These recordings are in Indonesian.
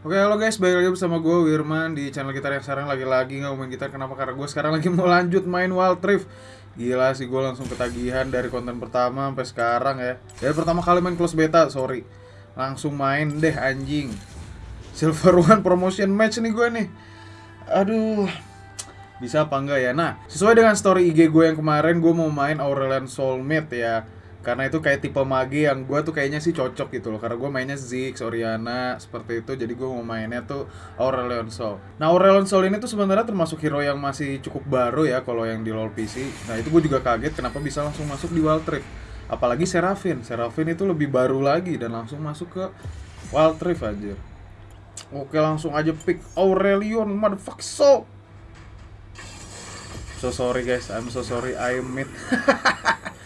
Oke halo guys, balik lagi bersama gue Wirman di channel gitar yang sekarang lagi-lagi nggak main gitar Kenapa? Karena gue sekarang lagi mau lanjut main Wild Rift. Gila sih gue langsung ketagihan dari konten pertama sampai sekarang ya. Dari pertama kali main close beta, sorry. Langsung main deh anjing. Silver One promotion match nih gue nih. Aduh Bisa apa enggak ya? Nah, sesuai dengan story IG gue yang kemarin Gue mau main Aurelian Soulmate ya karena itu kayak tipe mage yang gue tuh kayaknya sih cocok gitu loh. Karena gue mainnya Ziggs, Oriana seperti itu. Jadi gue mau mainnya tuh Aurelion Sol. Nah Aurelion Sol ini tuh sebenarnya termasuk hero yang masih cukup baru ya kalau yang di LoL PC nah itu gue juga kaget kenapa bisa langsung masuk di Wild Rift. Apalagi Seraphine. Seraphine itu lebih baru lagi dan langsung masuk ke Wild Rift aja oke langsung aja pick Aurelion motherfucker so. So sorry guys. I'm so sorry. I mid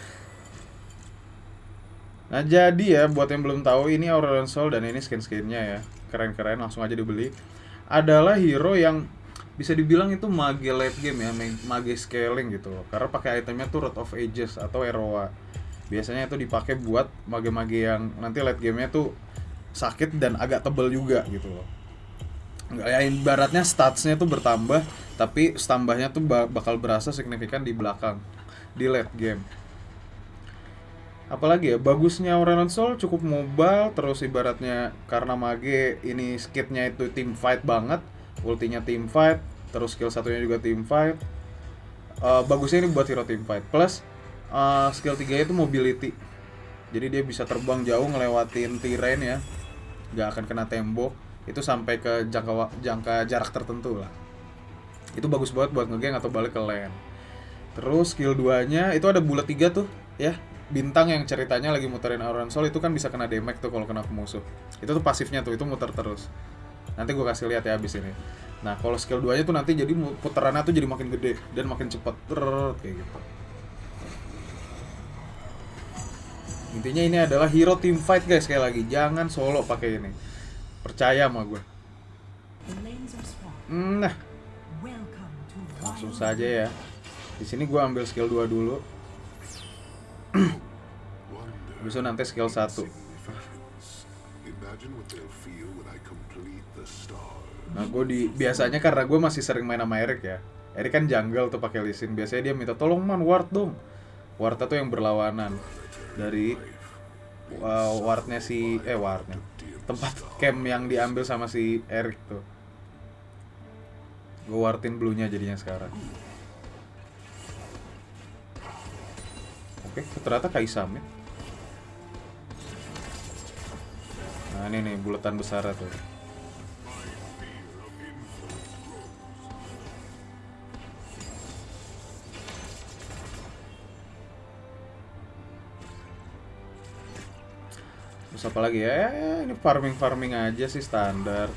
Nah jadi ya buat yang belum tahu ini Aurelion Sol dan ini skin-skinnya ya. Keren-keren langsung aja dibeli. Adalah hero yang bisa dibilang itu mage late game ya mage scaling gitu loh. Karena pakai itemnya tuh Road of Ages atau Eroa. Biasanya itu dipakai buat mage-mage yang nanti late gamenya tuh sakit dan agak tebel juga gitu loh. Ya ibaratnya statsnya tuh bertambah tapi tambahnya tuh bakal berasa signifikan di belakang di late game apalagi ya bagusnya Aurelion Soul cukup mobile terus ibaratnya karena mage ini skitnya itu team fight banget ultinya team fight terus skill satunya juga team fight. Uh, bagusnya ini buat hero team fight. Plus uh, skill 3 itu mobility. Jadi dia bisa terbang jauh ngelewatin terrain ya nggak akan kena tembok. Itu sampai ke jangka jangka jarak tertentu lah. Itu bagus banget buat ngegeng atau balik ke lane. Terus skill 2 nya itu ada bulat tiga tuh ya bintang yang ceritanya lagi muterin Auron Soul itu kan bisa kena damage tuh kalau kena ke musuh. Itu tuh pasifnya tuh, itu muter terus. Nanti gue kasih lihat ya abis ini. Nah, kalau skill 2-nya tuh nanti jadi putarannya tuh jadi makin gede dan makin cepat. kayak gitu. Intinya ini adalah hero team fight guys sekali lagi. Jangan solo pakai ini. Percaya sama gue. Nah. Langsung saja ya. Di sini gue ambil skill 2 dulu. Bisa nanti skill 1 Nah gue di biasanya karena gue masih sering main sama Erik ya. Erik kan jungle tuh pakai lisin biasanya dia minta tolong man ward dong. Ward tuh yang berlawanan. Dari uh, wardnya si eh wardnya. Tempat camp yang diambil sama si Erik tuh. Gue wardin blue nya jadinya sekarang Oke, ternyata Kaisam ya. Nah ini nih bulatan besar tuh. Terus apa lagi ya? Ini farming-farming aja sih standar.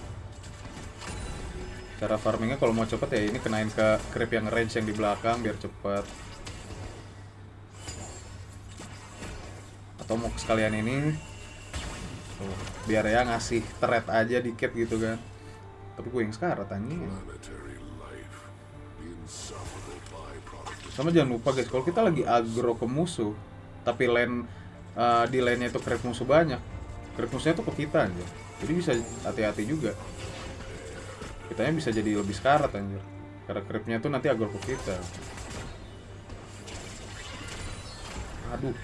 Cara farmingnya kalau mau cepet ya ini kenain ke creep yang range yang di belakang biar cepet. Atau mau sekalian ini. Tuh, biar ya ngasih thread aja dikit gitu kan. Tapi gue yang sekarang tanya sama jangan lupa guys kalau kita lagi agro ke musuh tapi lane uh, di lane nya itu creep musuh banyak creep musuhnya tuh ke kita aja jadi bisa hati-hati juga. Kitanya bisa jadi lebih sekarat anjir. Karena creepnya tuh nanti agro ke kita. Aduh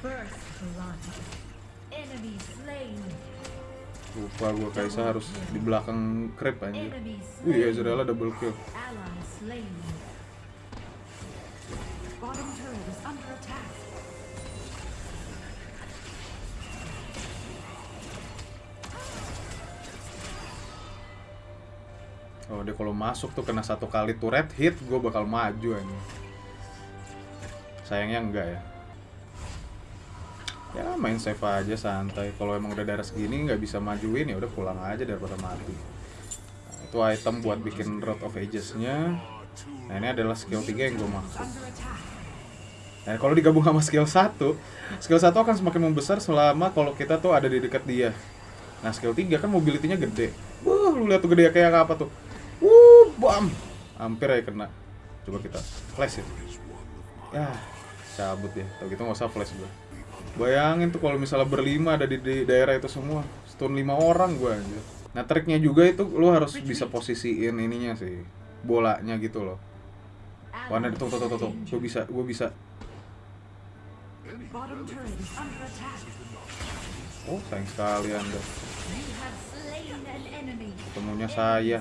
Lupa gue Kaisa harus di belakang creep aja. Wih, Ezreal double kill. Oh, dia kalau masuk tuh kena satu kali turret hit, gue bakal maju aja. Sayangnya enggak ya ya main save aja santai. Kalau emang udah darah segini nggak bisa majuin ya udah pulang aja daripada mati. Nah, itu item buat bikin Road of Ages nya nah ini adalah skill 3 yang gue maksud. Nah kalau digabung sama skill 1 skill 1 akan semakin membesar selama kalau kita tuh ada di dekat dia. Nah skill 3 kan mobility-nya gede. Wah lu lihat tuh gede kayak apa tuh? Wuh bam! Hampir aja kena. Coba kita flash ya. Ya cabut ya. Tau gitu nggak usah flash gue Bayangin tuh kalau misalnya berlima ada di, di daerah itu semua. Stun lima orang gue aja. Nah triknya juga itu lu harus bisa posisiin ininya sih bolanya gitu loh. Warna tuh tuh tuh tuh, tuh. gue bisa gue bisa. Oh sayang sekali anda. Ketemunya saya.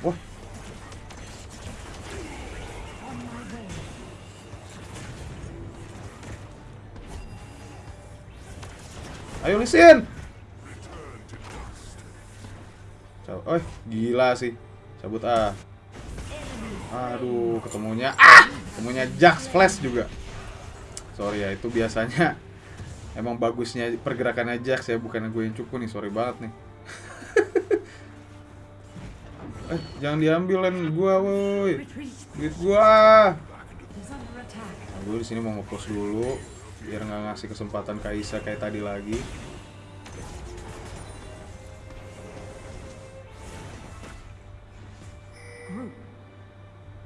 Wah Ayo. Cabut. Oh, gila sih. Cabut ah. Aduh, ketemunya ah, ketemunya Jax Flash juga. Sorry ya, itu biasanya emang bagusnya pergerakannya Jax ya, bukan gue yang cupu nih. Sorry banget nih. eh, jangan diambilin gua, woi. Duit gua. Nah, gue di sini mau ngepost dulu biar nggak ngasih kesempatan Kaisa kayak tadi lagi.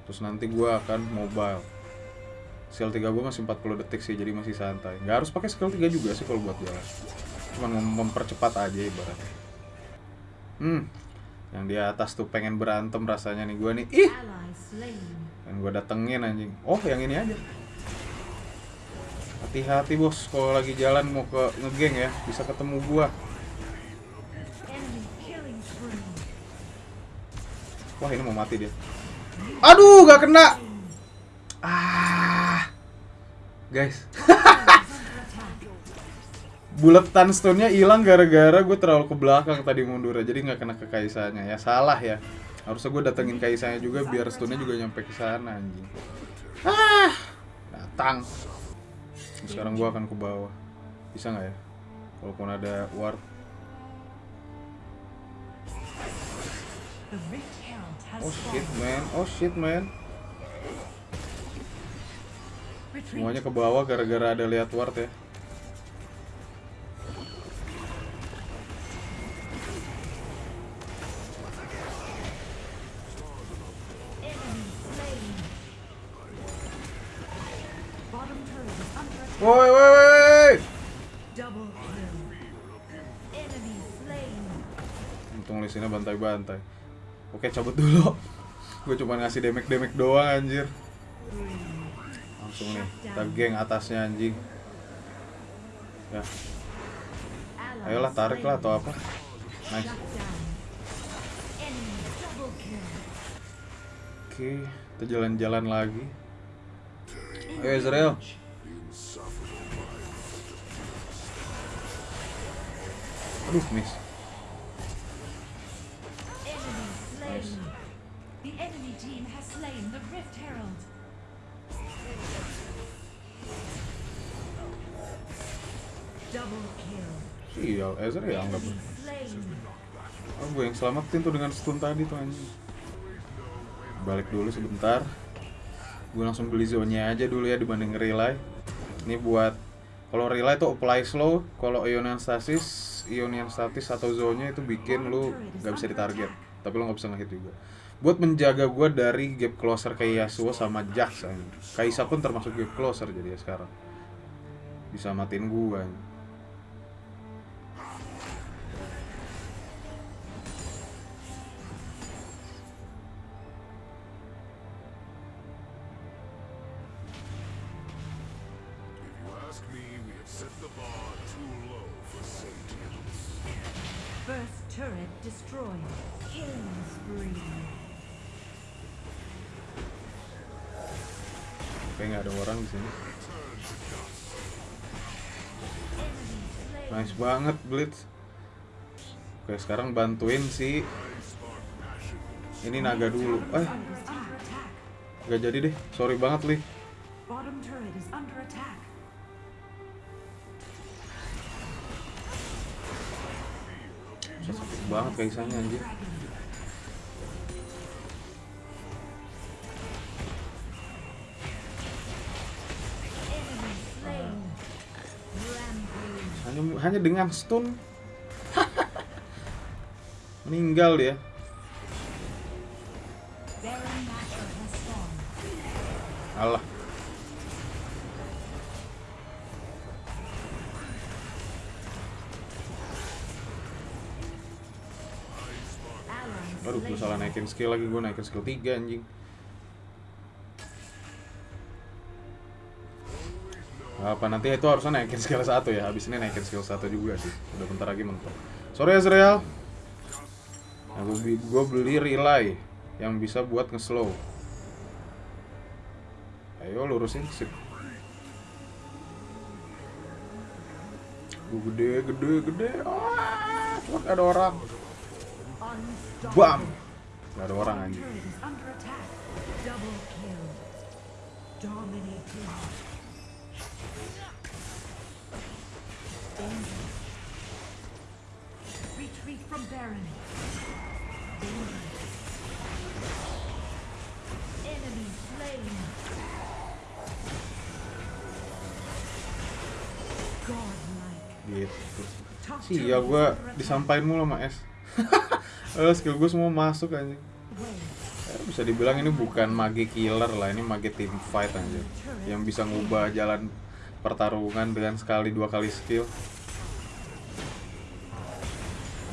Terus nanti gua akan mobile. Skill 3 gue masih 40 detik sih, jadi masih santai. Nggak harus pakai skill 3 juga sih kalau buat jalan. Cuman mem- mempercepat aja ibaratnya. Hmm, yang di atas tuh pengen berantem rasanya nih gua nih. Ih, pengen gua datengin anjing. Oh, yang ini aja. Hati-hati bos, kalau lagi jalan mau ke ngegeng ya, bisa ketemu gua. Wah, ini mau mati dia. Aduh, gak kena. Ah. Guys, buletan stone-nya hilang gara-gara gue terlalu ke belakang tadi mundurnya jadi nggak kena ke kaisanya ya salah ya harusnya gue datengin kaisanya juga biar stone-nya juga nyampe ke sana anjing ah datang sekarang gue akan ke bawah. Bisa nggak ya? Walaupun ada ward oh shit man. Oh shit man. Semuanya ke bawah gara-gara ada lihat ward ya woi woi woi. Untung lisinnya bantai-bantai. Oke, cabut dulu. Gue cuma ngasih demek-demek doang anjir. Langsung nih, kita geng atasnya anjing. Ya, ayolah tarik lah atau apa. Nice. Oke, kita jalan-jalan lagi. Ayo Israel. Aduh, miss. Enemy slain. The enemy team has slain the Rift Herald. Double kill. Sial, Ezreal nggak Enemy ber- slain. Oh, gue yang selamatin tuh dengan stun tadi tuh anjing. Balik dulu sebentar. Gue langsung beli zone-nya aja dulu ya dibanding relay. Ini buat kalau relay tuh apply slow, kalau Ionian stasis, Ionian statis atau zone-nya itu bikin lu nggak bisa ditarget, tapi lu nggak bisa ngehit juga. Buat menjaga gue dari gap closer kayak Yasuo sama Jax. Kaisa pun termasuk gap closer jadi ya sekarang. Bisa matiin gue turret destroyed. Killing spree. Kayak nggak ada orang di sini. Nice banget Blitz. Oke sekarang bantuin si ini naga dulu. Eh nggak jadi deh. Sorry banget li. Banget kaisanya anjir. Hanya hanya dengan stun meninggal dia. Naikin skill lagi, gue naikin skill 3 anjing. Apa nanti itu harusnya naikin skill 1 ya, habis ini naikin skill 1 juga sih. Udah bentar lagi mentok. Sorry Azrael Nah, gue, beli relay yang bisa buat nge-slow. Ayo lurusin sip. Gue gede, gede, gede. Ah, ada orang. Bam Gak ada orang. Danger. Retreat from Baron. Danger. Enemy slain. Godlike. Gitu turret is gue disampain mulu sama S Eh, skill gue semua masuk anjing. Ya, bisa dibilang ini bukan mage killer lah, ini mage team fight aja. Yang bisa ngubah jalan pertarungan dengan sekali dua kali skill.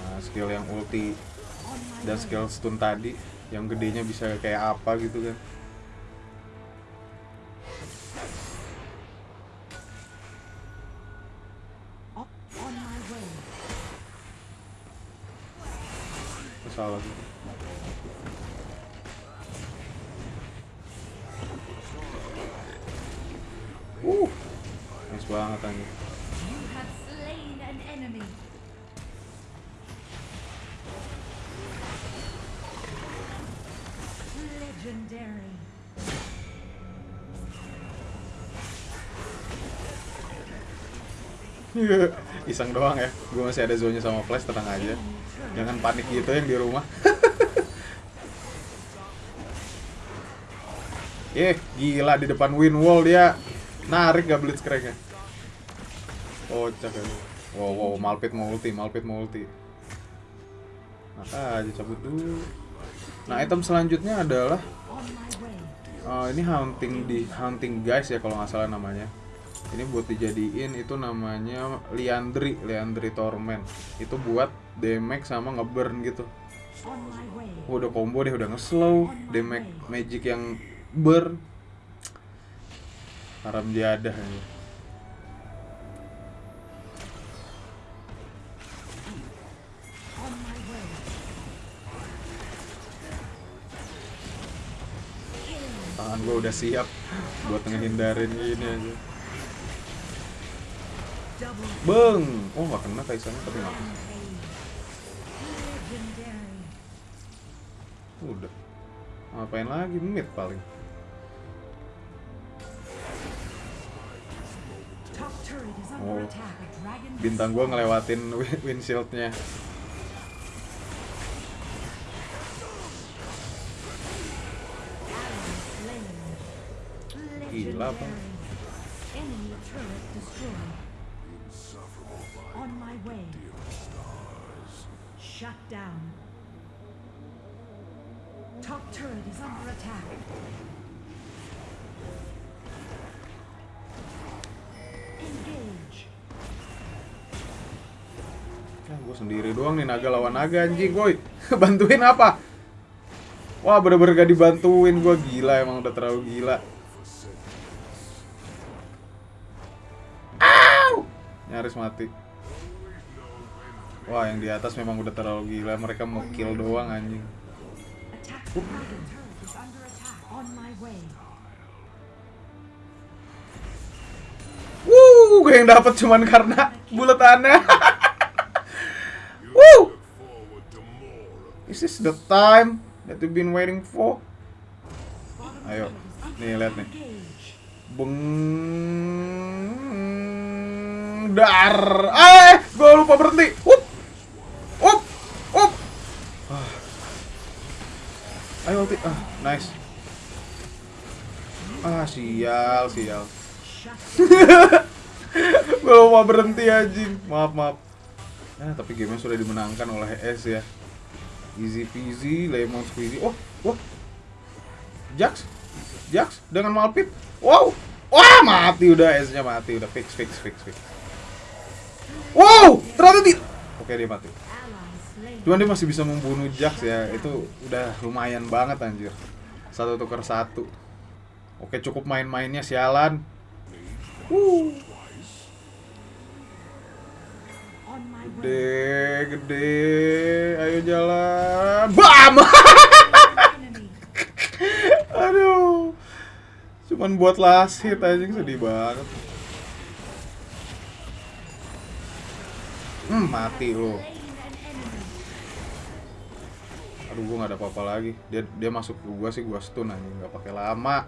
Nah, skill yang ulti dan skill stun tadi yang gedenya bisa kayak apa gitu kan. Legendary. Iseng doang ya. Gue masih ada zonnya sama flash, tenang aja. Jangan panik gitu yang di rumah. Eh, gila di depan win wall dia. Narik gak blitzcranknya. Kocak ya. Wow, wow, Malpit mau ulti, Malpit mau ulti. Maka aja cabut dulu. Nah, item selanjutnya adalah. Uh, ini hunting di hunting guys ya kalau nggak salah namanya. Ini buat dijadiin itu namanya Liandry, Liandry Torment. Itu buat damage sama ngeburn gitu. Wah, udah combo deh, udah nge-slow, damage magic yang burn. Haram jadah ya. Tangan gua udah siap buat ngehindarin ini aja. Beng! Oh, nggak kena kaisannya tapi nggak. Udah. Ngapain lagi? Mid paling. Oh. Bintang gua ngelewatin win- windshield-nya. ally slain. Gila, apa? On my way. dim stars. Shut down. Top turret is under attack. Engage. Ya, gue sendiri doang nih naga lawan naga anjing, boy. Bantuin apa? Wah, bener-bener gak dibantuin gue gila emang udah terlalu gila. Nyaris mati. Wah, yang di atas memang udah terlalu gila. Mereka mau kill doang anjing. Way. Wuh, gue yang dapat cuman karena buletannya. Wuh! Is this the time that we've been waiting for? Ayo, nih lihat nih. Beng dar. Eh, gue lupa berhenti. Up. Up. Up. Ah. Ayo ulti. Ah, nice. Ah, sial, sial. Gue lupa berhenti anjing. Maaf, maaf. Nah, tapi gamenya sudah dimenangkan oleh S ya. Easy peasy, lemon squeezy. Oh, wah. Jax. Jax dengan Malpit. Wow. Wah, mati udah S-nya mati udah fix fix fix fix. Wow, ternyata di Oke, dia mati. Cuman dia masih bisa membunuh Jax ya. Itu udah lumayan banget anjir. Satu tuker satu. Oke, cukup main-mainnya sialan. Gede, gede. Ayo jalan. Bam! Aduh. Cuman buat last hit anjing sedih banget. Hmm, mati enemy. Aduh, gua nggak ada apa-apa lagi. Dia dia masuk ke gua sih gua stun anjing, nggak pakai lama.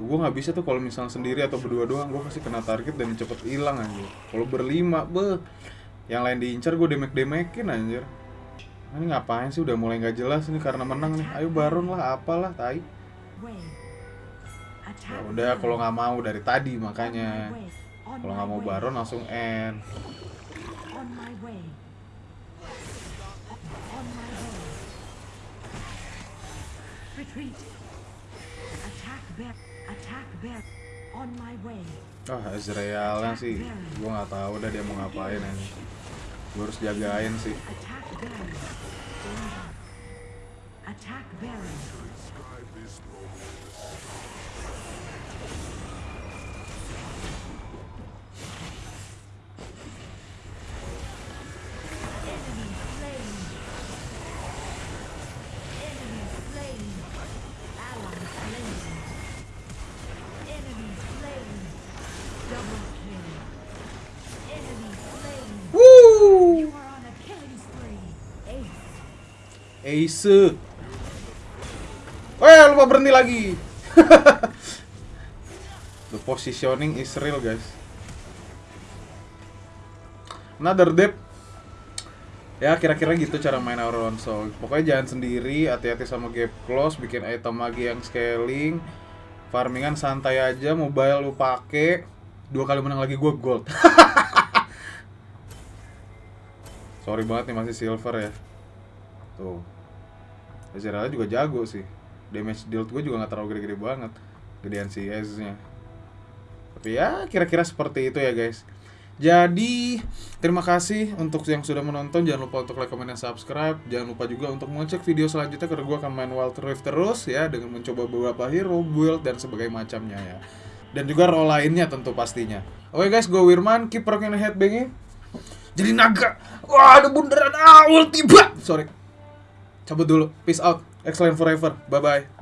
Gua nggak bisa tuh kalau misalnya sendiri atau berdua doang, gua pasti kena target dan cepet hilang anjir. Kalau berlima, beh. Yang lain diincar gua demek-demekin anjir. Nah, Ini ngapain sih udah mulai nggak jelas ini karena menang nih. Ayo Baron lah, apalah, tai. Ya udah kalau nggak mau dari tadi makanya. Kalau nggak mau. Baron langsung end. On my way. On my way. Retreat. Attack bear. Attack bear. On my way. Ah, Ezrealnya sih, gua nggak tahu dah dia mau ngapain anjing. Gua harus jagain sih. Attack. Attack. Describe this moment. Enemy slain. Enemy slain. Ally slain. Enemy slain. Double kill. Enemy slain. Woo! You are on a killing spree. Ace. Ace. Weh, lupa berhenti lagi. The positioning is real, guys. Another dep. Ya, kira-kira gitu cara main Auron Soul. Pokoknya jangan sendiri, hati-hati sama gap close, bikin item lagi yang scaling. Farmingan santai aja, mobile lu pake. Dua kali menang lagi gue gold. Sorry banget nih masih silver ya. Tuh. Ezreal juga jago sih. Damage deal gue juga nggak terlalu gede-gede banget. Gedean si Ez-nya. Tapi ya kira-kira seperti itu ya guys. Jadi terima kasih untuk yang sudah menonton. Jangan lupa untuk like, comment, dan subscribe. Jangan lupa juga untuk mengecek video selanjutnya karena gue akan main Wild Rift terus ya dengan mencoba beberapa hero, build dan sebagainya macamnya ya. Dan juga role lainnya tentu pastinya. Oke guys, gue Wirman, keep rocking headbanging. Jadi naga. Wah, ada bundaran awal tiba. Sorry. Cabut dulu. Peace out. Excellent forever. Bye bye.